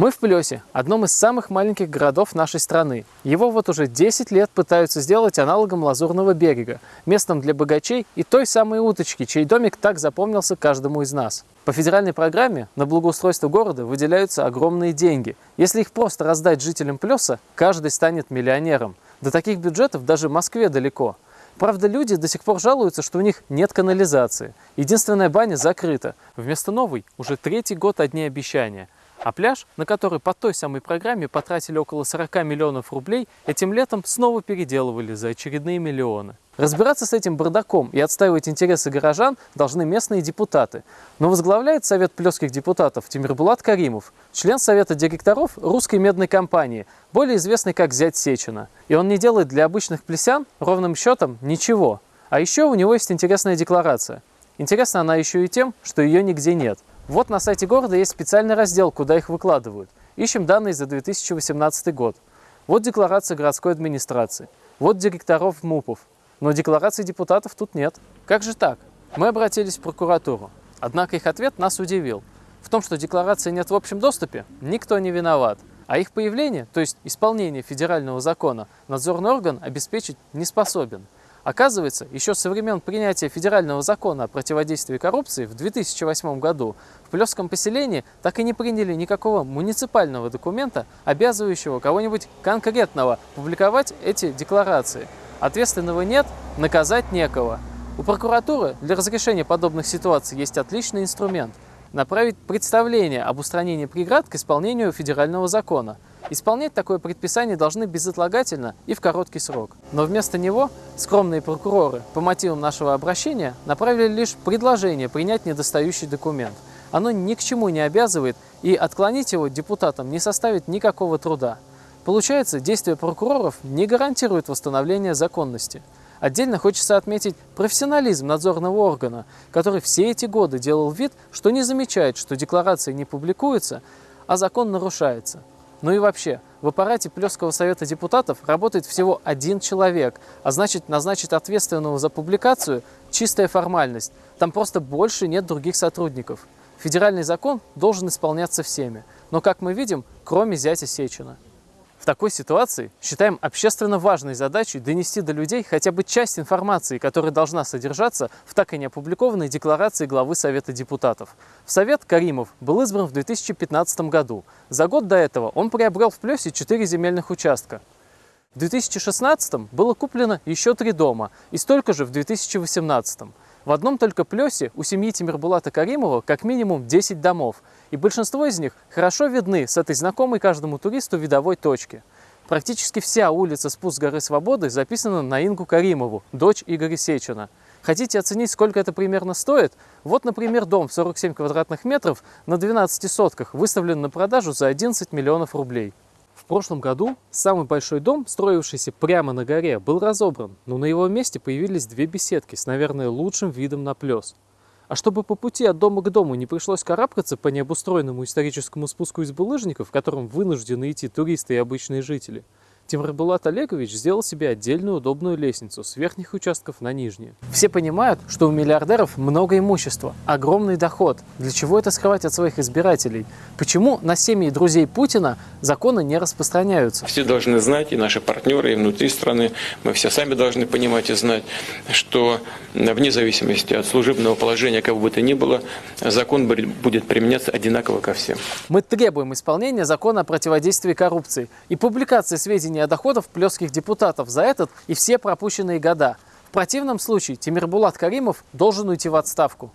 Мы в Плесе, одном из самых маленьких городов нашей страны. Его вот уже 10 лет пытаются сделать аналогом Лазурного берега, местом для богачей и той самой уточки, чей домик так запомнился каждому из нас. По федеральной программе на благоустройство города выделяются огромные деньги. Если их просто раздать жителям Плеса, каждый станет миллионером. До таких бюджетов даже Москве далеко. Правда, люди до сих пор жалуются, что у них нет канализации. Единственная баня закрыта. Вместо новой уже третий год одни обещания – а пляж, на который по той самой программе потратили около 40 миллионов рублей, этим летом снова переделывали за очередные миллионы. Разбираться с этим бардаком и отстаивать интересы горожан должны местные депутаты. Но возглавляет Совет плеских депутатов Тимирбулат Каримов, член Совета директоров русской медной компании, более известный как зять Сечина. И он не делает для обычных плесян ровным счетом ничего. А еще у него есть интересная декларация. Интересна она еще и тем, что ее нигде нет – вот на сайте города есть специальный раздел, куда их выкладывают. Ищем данные за 2018 год. Вот декларация городской администрации. Вот директоров МУПов. Но декларации депутатов тут нет. Как же так? Мы обратились в прокуратуру. Однако их ответ нас удивил. В том, что декларации нет в общем доступе, никто не виноват. А их появление, то есть исполнение федерального закона, надзорный орган обеспечить не способен. Оказывается, еще со времен принятия федерального закона о противодействии коррупции в 2008 году в Плесском поселении так и не приняли никакого муниципального документа, обязывающего кого-нибудь конкретного публиковать эти декларации. Ответственного нет, наказать некого. У прокуратуры для разрешения подобных ситуаций есть отличный инструмент – направить представление об устранении преград к исполнению федерального закона – Исполнять такое предписание должны безотлагательно и в короткий срок. Но вместо него скромные прокуроры по мотивам нашего обращения направили лишь предложение принять недостающий документ. Оно ни к чему не обязывает, и отклонить его депутатам не составит никакого труда. Получается, действия прокуроров не гарантируют восстановление законности. Отдельно хочется отметить профессионализм надзорного органа, который все эти годы делал вид, что не замечает, что декларации не публикуются, а закон нарушается. Ну и вообще, в аппарате Плесского совета депутатов работает всего один человек, а значит назначить ответственного за публикацию – чистая формальность. Там просто больше нет других сотрудников. Федеральный закон должен исполняться всеми, но, как мы видим, кроме зятя Сечина. В такой ситуации считаем общественно важной задачей донести до людей хотя бы часть информации, которая должна содержаться в так и не опубликованной декларации главы Совета депутатов. В Совет Каримов был избран в 2015 году. За год до этого он приобрел в Плесе 4 земельных участка. В 2016 было куплено еще три дома и столько же в 2018. В одном только Плесе у семьи Тимирбулата Каримова как минимум 10 домов, и большинство из них хорошо видны с этой знакомой каждому туристу видовой точки. Практически вся улица Спуск горы Свободы записана на Ингу Каримову, дочь Игоря Сечина. Хотите оценить, сколько это примерно стоит? Вот, например, дом в 47 квадратных метров на 12 сотках выставлен на продажу за 11 миллионов рублей. В прошлом году самый большой дом, строившийся прямо на горе, был разобран, но на его месте появились две беседки с, наверное, лучшим видом на плес. А чтобы по пути от дома к дому не пришлось карабкаться по необустроенному историческому спуску из булыжников, в котором вынуждены идти туристы и обычные жители – Тимурбулат Олегович сделал себе отдельную удобную лестницу с верхних участков на нижние. Все понимают, что у миллиардеров много имущества, огромный доход. Для чего это скрывать от своих избирателей? Почему на семьи друзей Путина законы не распространяются? Все должны знать, и наши партнеры, и внутри страны, мы все сами должны понимать и знать, что вне зависимости от служебного положения, кого бы то ни было, закон будет применяться одинаково ко всем. Мы требуем исполнения закона о противодействии коррупции и публикации сведений увеличения доходов плесских депутатов за этот и все пропущенные года. В противном случае Тимирбулат Каримов должен уйти в отставку.